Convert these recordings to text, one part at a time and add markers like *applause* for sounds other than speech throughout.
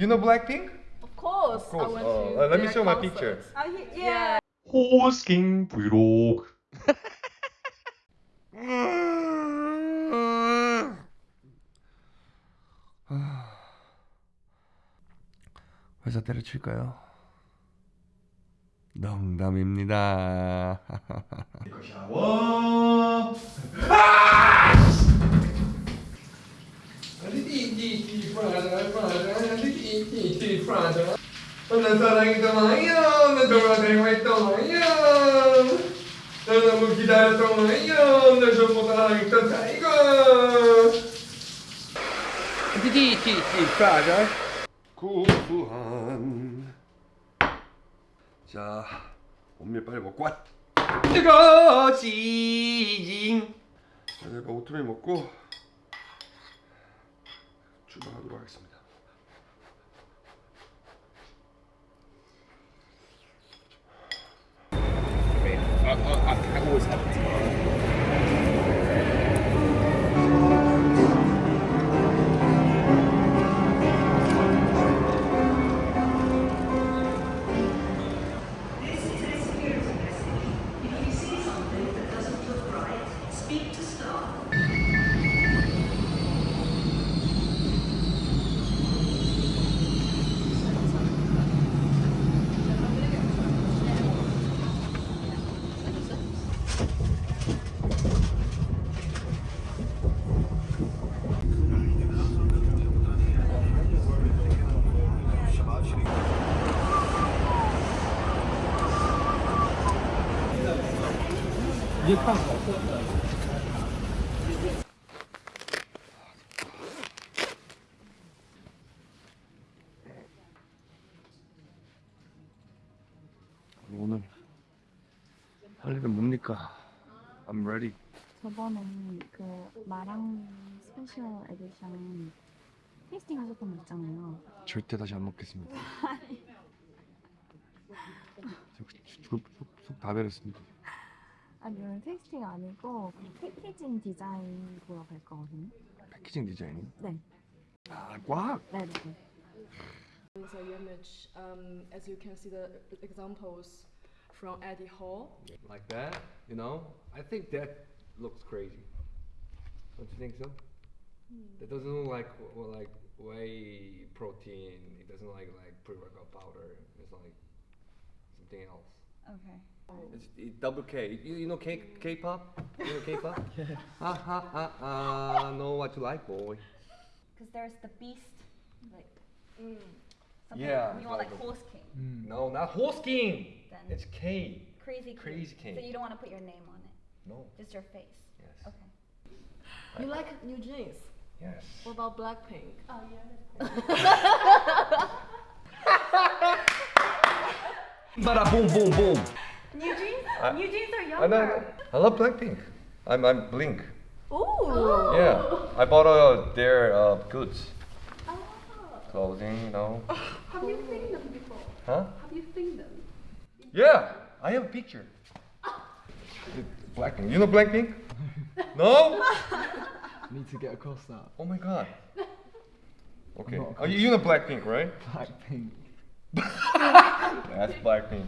You know Blackpink? Of course. Of course. Uh, to uh, let me show my picture. Oh, he- yeah. 호스킹 브이로그 회사 때려칠까요? 농담입니다. 난 사랑이 떠나요 난 돌아다니고 있떠나요 난 너무 기다렸떠나요 날 전부 사랑했던 타이거 디디디디 프라자 구수한. 자 온밀 빨리 먹고 왔 뜨거지 자 제가 오트밀 먹고 출발하도록 하겠습니다 I, I, I always have 오늘 할 일은 뭡니까? I'm ready. 저번에 그 마랑 special edition tasting 하셨던 거 있잖아요. 절대 다시 안 먹겠습니다. *laughs* 속다 베렸습니다. 아니면 테이스팅 아니고 그 패키징 디자인 보러 갈 거거든요. 패키징 디자인. 네. 아, 꽉. 네, 네. It's a image. Um, as you can see the examples from Eddie Hall. Like that, you know? I think that looks crazy. Don't you think so? That doesn't look like well, like whey protein. It doesn't like like pre-workout powder. It's like something else. Okay. It's it, double K. You, you know K K-pop? You know K-pop? *laughs* yeah. Ha ha ha ha. Know what you like, boy. Because there's the beast, like Mm. something Yeah, you want like like horse king, No, not horse king. Then- It's K. crazy king. Crazy king. So you don't want to put your name on it, No. just your face. Yes. Okay. You like new jeans? Yes. What about Blackpink? Oh yeah. *laughs* Bada boom boom boom. New jeans? I- new jeans are younger. I know. I love Blackpink. I'm I'm Blink. Ooh. Yeah. I bought uh, their uh, goods, Oh. clothing, you know. *laughs* Have you seen them before? Huh? Have you seen them? Yeah. I have a picture. Blackpink. You know Blackpink? no? *laughs* need to get across that. Oh my god. *laughs* Okay. not Oh, you you know Blackpink, right? Blackpink. That's Blackpink.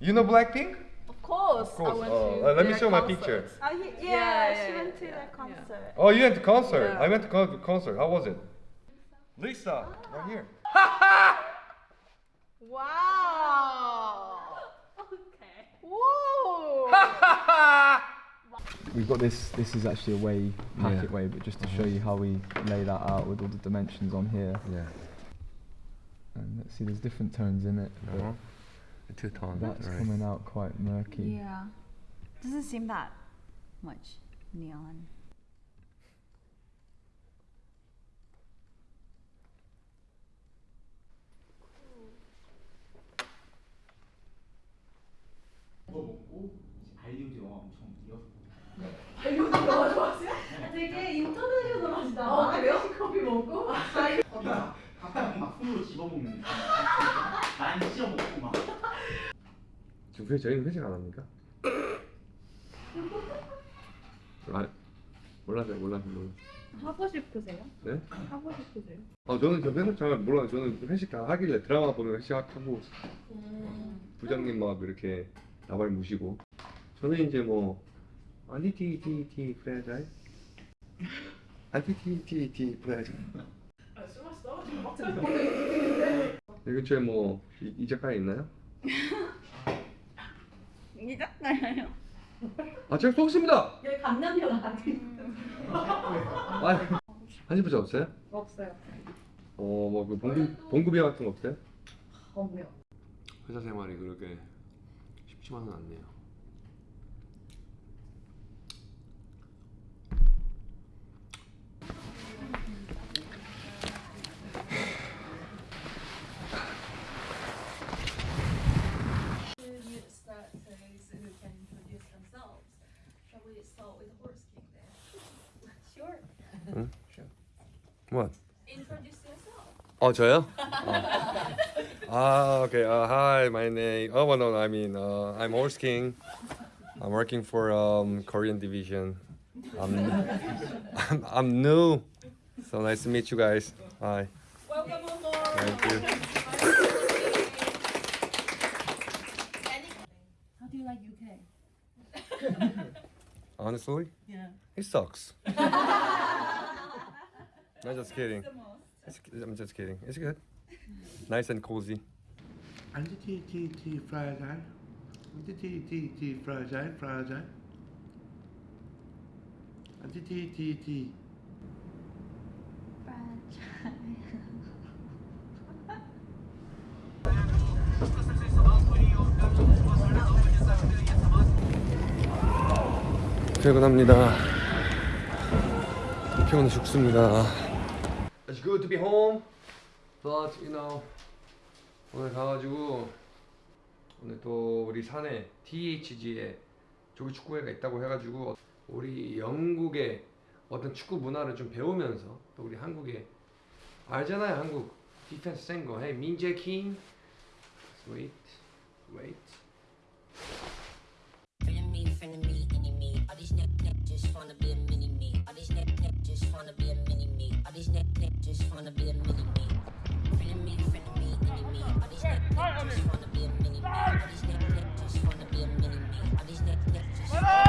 You know Blackpink? Of course. Of course. I went Uh, to uh, let me their show my concert. picture. Oh, he, yeah, Yeah, she yeah, went to yeah, that yeah. concert. Oh, you went to concert. Yeah. I went to con- concert. How was it? Lisa, right here. Wow. *laughs* Okay. Whoa. We've got this. This is actually a way packet Yeah. way, but just to show you how we lay that out with all the dimensions on here. Yeah. And let's see, there's different tones in it. Uh-huh. The two tones. That's right. coming out quite murky. Yeah. Doesn't seem that much neon. 왜 저희는 회식 안 합니까? 아, 몰라요, 몰라요, 몰라요. 하고 싶으세요? 네? 하고 싶으세요? 아 저는 저 회식 잘 몰라요. 저는 회식 다 하길래 드라마 보면 회식하고 음. 부장님 막 이렇게 나발 무시고 저는 이제 뭐 아니 티티티 프레자이 아니 티티티 프레자이 술 마시다 막상 근처에 뭐 이, 이 작가 있나요? *laughs* 잊었어요. 아, 제가 속습니다. 여기 강남역 아니에요? 음. 아, 한신부자 없어요? 없어요. 어, 뭐그 봉급 봉급이 같은 거 없어요? 없네요. 회사 생활이 그렇게 쉽지만은 않네요. 어 저요? 어. 아 okay. Uh, hi, my name. Oh well, no, I mean uh, I'm Horse King. I'm working for um, Korean division. I'm, I'm I'm new. So nice to meet you guys. Hi. Welcome aboard. Thank you. How do you like UK? *laughs* Honestly? Yeah. It sucks. *laughs* I'm just kidding. It's, I'm just kidding. It's good. nice and cozy. And the tea, tea, tea, fried eye. And the tea, tea, tea, fried eye, fried eye. And the tea, tea, tea. 퇴근합니다. 피곤해 죽습니다. good to be home. But you know 오늘 가가지고 오늘 또 우리 산에 THG에 조기 축구회가 있다고 해가지고 우리 영국의 어떤 축구 문화를 좀 배우면서 또 우리 한국에 알잖아요 한국. 디펜스 센거 해 민재킴 wait wait. just wanna be a mini me. Friend of me, friend of me, enemy. All these niggas just wanna be a mini me. All these niggas just wanna be a mini me. All these niggas just wanna be a mini me.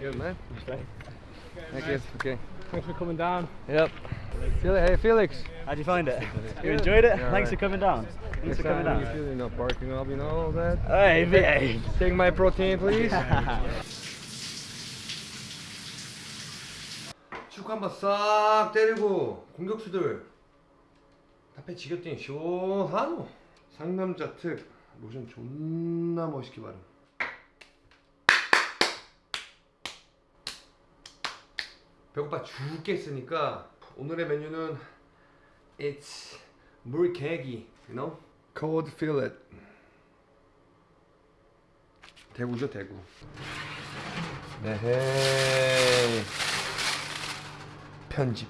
good. No? Okay. Thank you. Okay. Thanks for coming down. Yep. Hey, Felix. How'd you find it? You enjoyed it? Yeah, Thanks right. for coming down. Thanks Next for coming down. You're feeling not barking up, you know, all that. Hey, hey. Take my protein, please. 축구 한번 싹 때리고 공격수들 앞에 지겼더니 시원하노 상남자 특 로션 존나 멋있게 바름 배고파 죽겠으니까 오늘의 메뉴는 it's 물개기 you know? cold fillet. 대구죠 대구. 네헤 편집.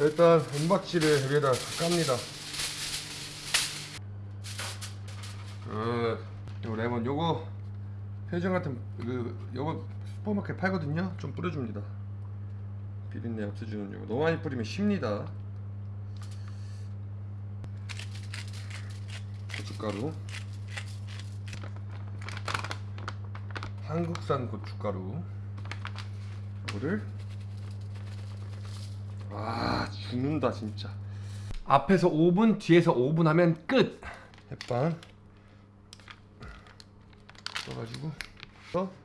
일단 은박지를 여기다 깝니다. 그 레몬 요거 표정 같은 그 요거 슈퍼마켓 팔거든요. 좀 뿌려줍니다. 비린내 없애주는 요거. 너무 많이 뿌리면 쉽니다. 고춧가루. 한국산 고춧가루. 이거를. 아 죽는다 진짜. 앞에서 5분 뒤에서 5분 하면 끝. 햇반. 떠가지고. 어?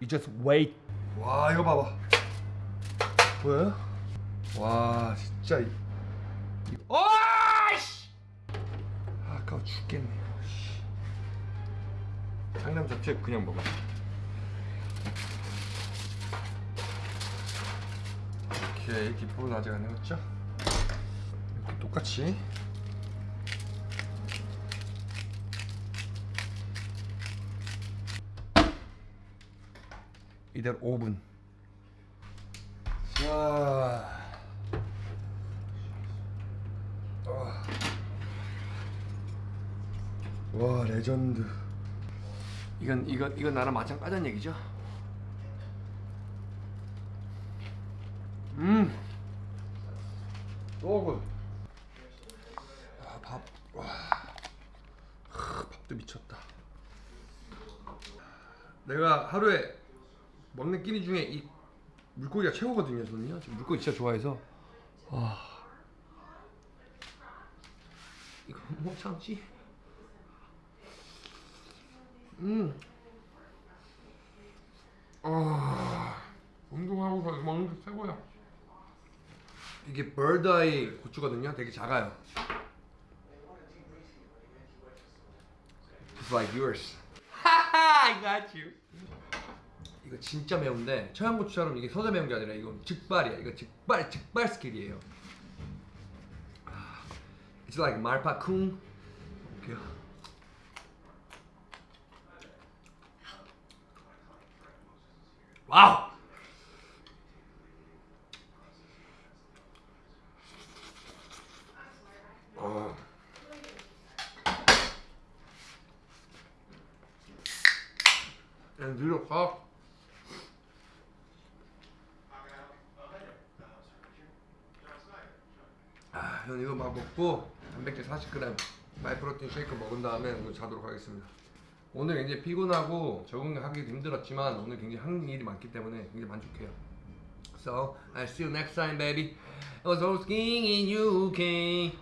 You just wait. 와 이거 봐봐. 뭐야? 와 진짜 이. 어! 씨! 아까워 죽겠네. 장남 잡채 그냥 먹어. 오케이 디포는 아직 안 해봤죠? 똑같이 이대로 5분 자. 아. 와 레전드. 이건 이건 이건 나랑 마찬가지한 얘기죠? 음. 너무 아밥. 와. 하, 밥도 미쳤다. 내가 하루에 먹는 끼니 중에 이 물고기가 최고거든요 저는요 지금 물고기 진짜 좋아해서 와 이거 못 참지 음. 아, 운동하고서 먹는 게 최고야. 이게 bird-eye 고추거든요. 되게 작아요. Just like yours. 하하, *laughs* I got you. 이거 진짜 매운데 청양고추처럼 이게 서져 매운 게 아니라 이건 즉발이야. 이거 즉발 즉발 스킬이에요. 아, It's like 말파쿵. 이렇게요. Wow. 어. 그냥 늘어가. 아, 형 이거 막 먹고 단백질 40g 마이프로틴 쉐이크 먹은 다음에 오늘 자도록 하겠습니다. 오늘 굉장히 피곤하고 적응하기 힘들었지만 오늘 굉장히 한 일이 많기 때문에 굉장히 만족해요. So, I'll see you next time, baby. I was hosting in UK.